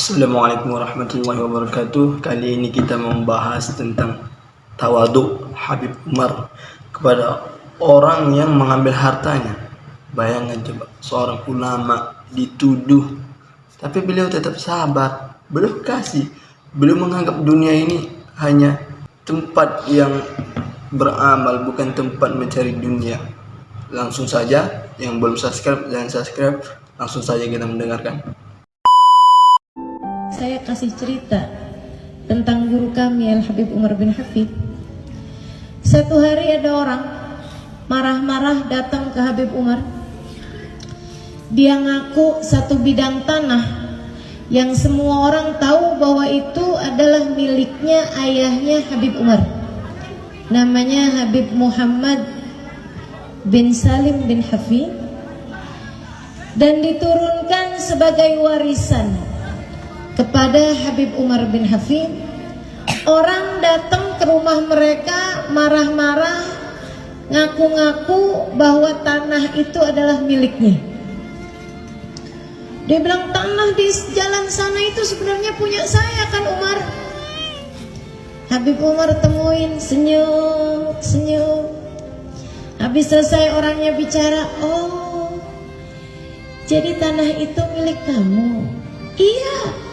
Assalamualaikum warahmatullahi wabarakatuh. Kali ini kita membahas tentang Tawaduk Habib Umar Kepada orang yang mengambil hartanya. Bayangkan coba Seorang ulama dituduh Tapi beliau tetap sabar Beliau kasih Beliau menganggap dunia ini hanya tempat yang beramal Bukan tempat mencari dunia. Langsung saja Yang belum subscribe jangan subscribe Langsung saja kita mendengarkan saya kasih cerita tentang guru kami Al Habib Umar bin Hafid. Satu hari ada orang marah-marah datang ke Habib Umar. Dia ngaku satu bidang tanah yang semua orang tahu bahwa itu adalah miliknya ayahnya Habib Umar. Namanya Habib Muhammad bin Salim bin Hafid dan diturunkan sebagai warisan kepada Habib Umar bin Hafid orang datang ke rumah mereka marah-marah ngaku-ngaku bahwa tanah itu adalah miliknya. Dia bilang tanah di jalan sana itu sebenarnya punya saya kan Umar. Habib Umar temuin senyum senyum. Habis selesai orangnya bicara oh jadi tanah itu milik kamu? Iya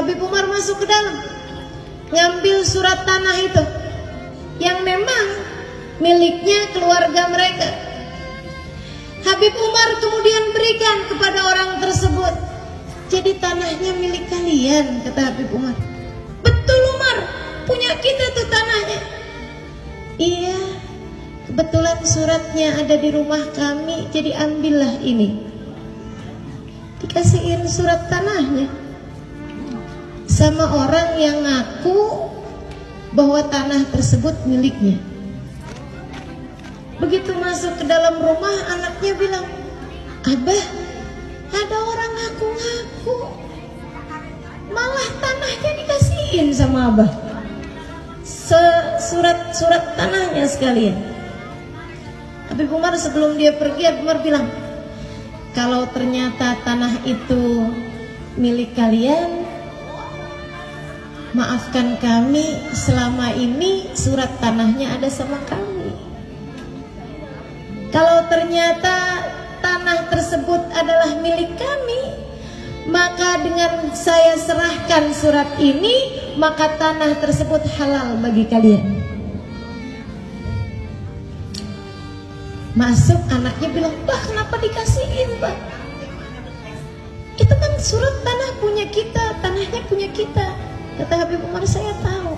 Habib Umar masuk ke dalam Ngambil surat tanah itu Yang memang Miliknya keluarga mereka. Habib Umar kemudian berikan kepada orang tersebut Jadi tanahnya milik kalian Kata Habib Umar. Betul Umar Punya kita tuh tanahnya. Iya Kebetulan suratnya ada di rumah kami Jadi ambillah ini. Dikasihin surat tanahnya sama orang yang ngaku bahwa tanah tersebut miliknya. Begitu masuk ke dalam rumah anaknya bilang abah ada orang ngaku-ngaku. Malah tanahnya dikasihin sama abah. Surat-surat tanahnya sekalian. Habib Umar sebelum dia pergi Habib Umar bilang kalau ternyata tanah itu milik kalian maafkan kami selama ini surat tanahnya ada sama kami kalau ternyata tanah tersebut adalah milik kami maka dengan saya serahkan surat ini maka tanah tersebut halal bagi kalian Masuk anaknya bilang, bah kenapa dikasihin bah? Itu kan surat tanah punya kita, tanahnya punya kita. Kata Habib Umar, saya tahu.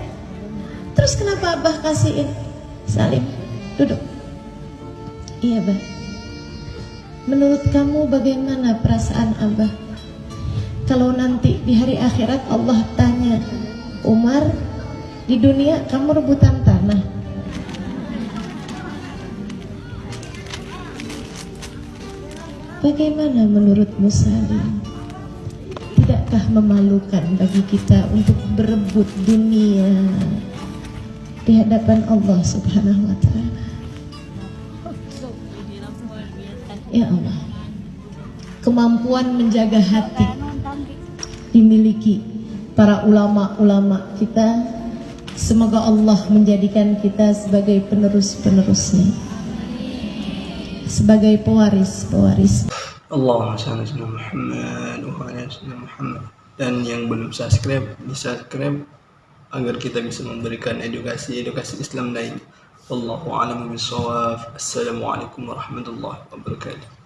Terus kenapa abah kasihin? Salim, duduk. Iya bah. Menurut kamu bagaimana perasaan abah? Kalau nanti di hari akhirat Allah tanya, Umar, di dunia kamu rebutan tanah Bagaimana menurutmu Salim? Tidakkah memalukan bagi kita untuk berebut dunia di hadapan Allah Subhanahu wa taala? Ya Allah. Kemampuan menjaga hati dimiliki para ulama-ulama kita. Semoga Allah menjadikan kita sebagai penerus-penerusnya sebagai pewaris-pewaris. Allahumma salli ala Muhammad wa ala Muhammad. Dan yang belum subscribe, di subscribe agar kita bisa memberikan edukasi-edukasi Islam lain. Wallahu a'lam bishawab. Assalamualaikum warahmatullahi wabarakatuh.